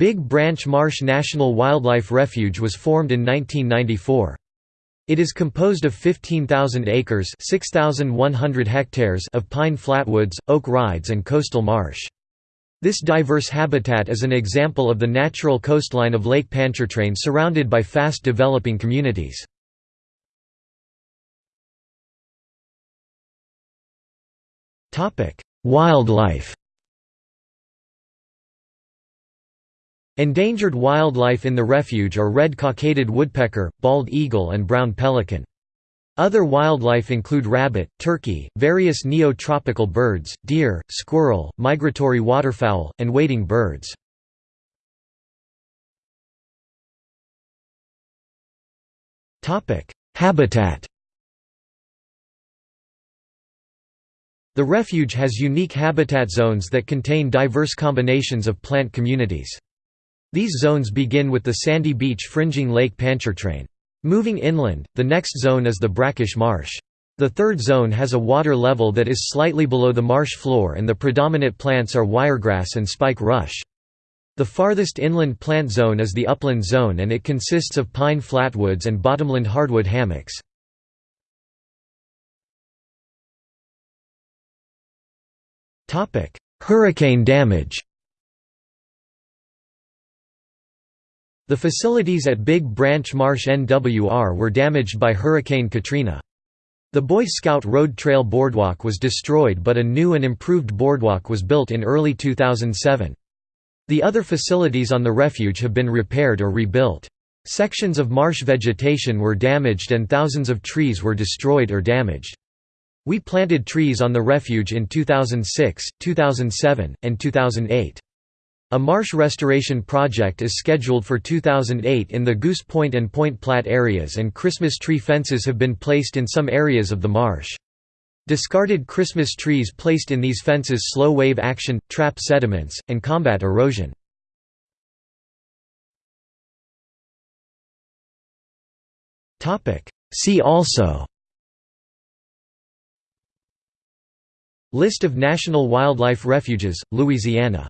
Big Branch Marsh National Wildlife Refuge was formed in 1994. It is composed of 15,000 acres 6,100 hectares of pine flatwoods, oak rides and coastal marsh. This diverse habitat is an example of the natural coastline of Lake Pontchartrain surrounded by fast developing communities. Wildlife Endangered wildlife in the refuge are red cockaded woodpecker, bald eagle and brown pelican. Other wildlife include rabbit, turkey, various neo-tropical birds, deer, squirrel, migratory waterfowl, and wading birds. Habitat The refuge has unique habitat zones that contain diverse combinations of plant communities. These zones begin with the sandy beach fringing Lake Pontchartrain. Moving inland, the next zone is the brackish marsh. The third zone has a water level that is slightly below the marsh floor and the predominant plants are wiregrass and spike rush. The farthest inland plant zone is the upland zone and it consists of pine flatwoods and bottomland hardwood hammocks. Hurricane damage The facilities at Big Branch Marsh NWR were damaged by Hurricane Katrina. The Boy Scout Road Trail Boardwalk was destroyed but a new and improved boardwalk was built in early 2007. The other facilities on the refuge have been repaired or rebuilt. Sections of marsh vegetation were damaged and thousands of trees were destroyed or damaged. We planted trees on the refuge in 2006, 2007, and 2008. A marsh restoration project is scheduled for 2008 in the Goose Point and Point Platte areas and Christmas tree fences have been placed in some areas of the marsh. Discarded Christmas trees placed in these fences slow wave action, trap sediments, and combat erosion. See also List of national wildlife refuges, Louisiana